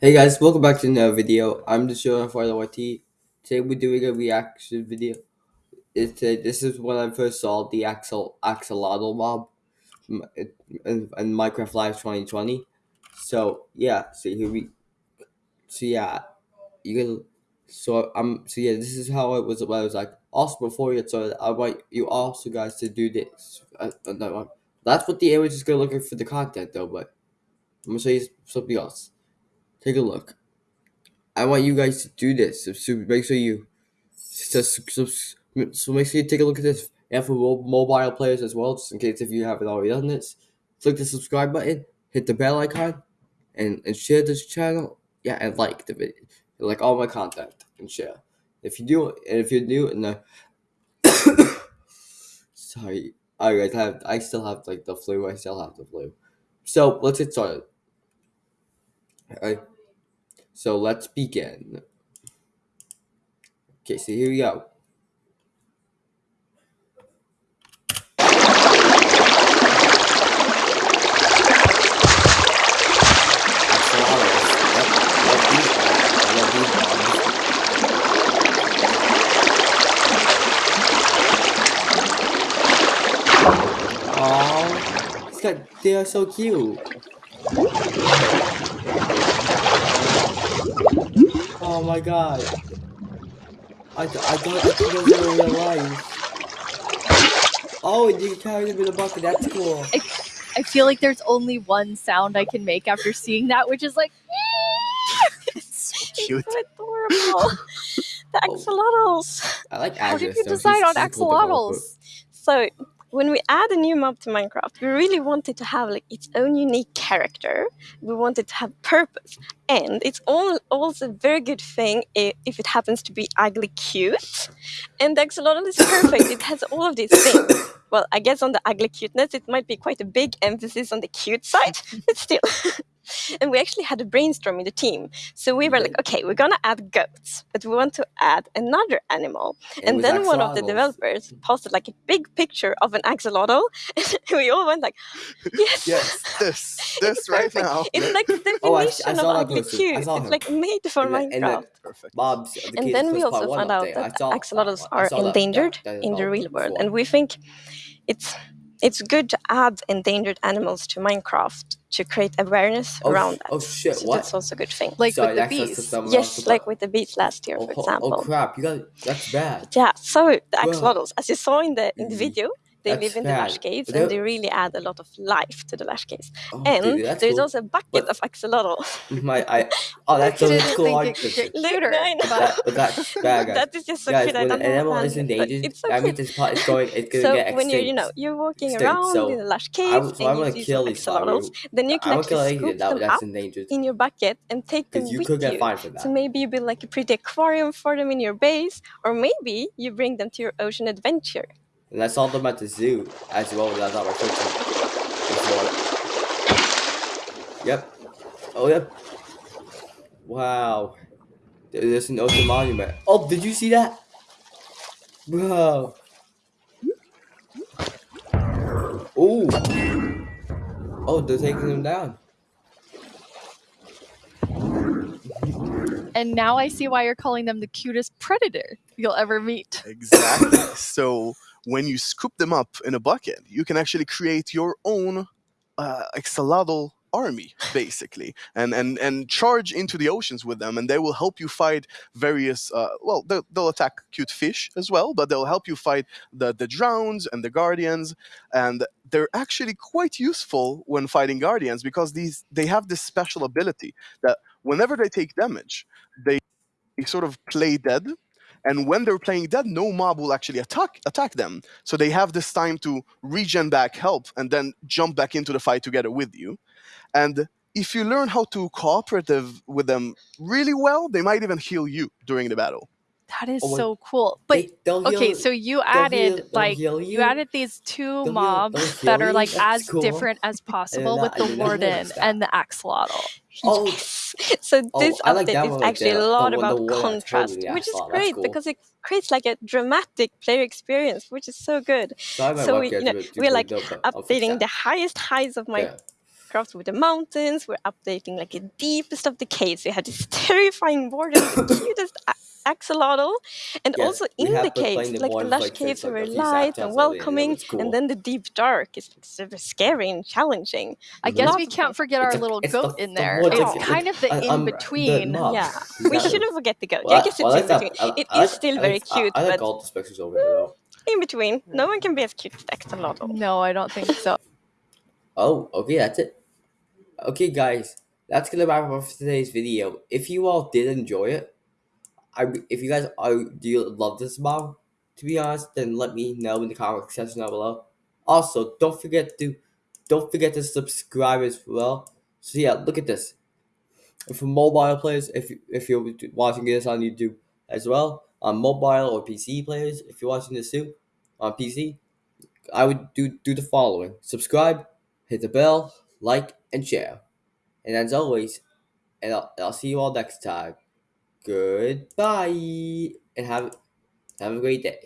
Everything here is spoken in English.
Hey guys, welcome back to another video. I'm the show for the YT. Today we're doing a reaction video. It's uh, this is when I first saw the Axel Axolotl mob in, in, in Minecraft Live 2020. So yeah, so here we, so yeah, you can, so um, so yeah, this is how it was. I was like. Also, before you started, I want you also guys to do this. Uh, uh, no, that's what the image is gonna look like for the content though. But I'm gonna show you something else. Take a look. I want you guys to do this. So, make sure you so, so, so make sure you take a look at this. And for mobile players as well, just in case if you haven't already done this, click the subscribe button, hit the bell icon, and, and share this channel. Yeah, and like the video, like all my content, and share. If you do, and if you're new in the, sorry, I guys have I still have like the flu. I still have the flu. So let's get started. Alright. So let's begin. Okay, so here we go. Oh, they are so cute. Oh my god. I, I don't I think those are real life. Oh, you can carry them in a bucket. That's cool. I, I feel like there's only one sound I can make after seeing that, which is like. it's so cute. It's so adorable. the axolotls. I like How did you decide on axolotls? So when we add a new mob to Minecraft, we really want it to have like its own unique character. We want it to have purpose, and it's all, also a very good thing if it happens to be ugly cute. And axolotl is perfect. it has all of these things. Well, I guess on the ugly cuteness, it might be quite a big emphasis on the cute side, but still. and we actually had a brainstorm in the team. So we were like, okay, we're gonna add goats, but we want to add another animal. and then one of the developers posted like a big picture of an axolotl, and we all went like, yes, yes, this, this right now. It's like the definition oh, I, I of ugly cute. It's like made for Minecraft. Perfect. Bob's, the and then we also found out that axolotls are endangered in the real world, and we think it's it's good to add endangered animals to Minecraft to create awareness oh, around that. Oh shit! So what? That's also a good thing. Like Sorry, with the bees. Yes, like with the bees last year, oh, for oh, example. Oh crap! You got that's bad. Yeah. So the axolotls, as you saw in the in the mm-hmm. video, they That's live in the lush caves and they really add a lot of life to the lush caves. Oh, and dude, there's cool. also a bucket but of axolotl. My, I, oh, that's so cool. Later, that, that's bad, guys. that is just so guys, cute. When an animal is endangered, it's so that means it's, it's going, it's gonna so get extinct. when you're, you know, you're walking extinct. around so in the lush caves so and you see some axolotls, then you can actually scoop them up in your bucket and take them you with you. that. So maybe you build like a pretty aquarium for them in your base, or maybe you bring them to your ocean adventure. And I saw them at the zoo as well as I was searching Yep. Oh, yep. Wow. There's an ocean monument. Oh, did you see that? Bro. Oh. Oh, they're taking them down. And now I see why you're calling them the cutest predator you'll ever meet. Exactly. so when you scoop them up in a bucket, you can actually create your own uh, army basically and and and charge into the oceans with them and they will help you fight various uh, well they'll, they'll, attack cute fish as well but they'll help you fight the the drowns and the guardians and they're actually quite useful when fighting guardians because these they have this special ability that whenever they take damage they sort of play dead and when they're playing dead, no mob will actually attack attack them. So they have this time to regen back help and then jump back into the fight together with you. And if you learn how to cooperative with them really well, they might even heal you during the battle. That is oh, so cool. But they, okay, so you added like you. you. added these 2 they'll mobs heal, that are like as cool. different as possible with the warden and the axolotl. Oh, so this oh, update like is actually a lot about contrast, which is great cool. because it creates like a dramatic player experience, which is so good. So, so we, you know, we're like updating the highest highs of my yeah Minecraft with the mountains. We're updating like the deepest of the caves. We have this terrifying warden, the cutest axolotl, and Yes, also we in the been caves, the like the lush like, caves are very light and earlier, and welcoming, was cool. and then the deep dark is like super scary and challenging. I guess Lots we can't forget our It's a- little the- goat in there. woods, It's it's- kind of the I- in I'm- the between. Yeah, Is we shouldn't forget the goat. Well, I guess well, it's I in between. that. I- It I still I very I- cute, I like but all the specters over there though. in between. No hmm. one can be as cute as axolotl. No, I don't think so. Oh, okay, that's it. Okay, guys, that's gonna wrap up for today's video. If you all did enjoy it, I if you guys are do you love this mob, to be honest, then let me know in the comment section down below. Also, don't forget to don't forget to subscribe as well. So yeah, look at this. For mobile players, if you- if you're watching this on YouTube as well, on mobile or PC players, if you're watching this too on PC, I would do do the following: subscribe, hit the bell, like, and share. And as always, and I'll, I'll see you all next time. Goodbye, and have have a great day.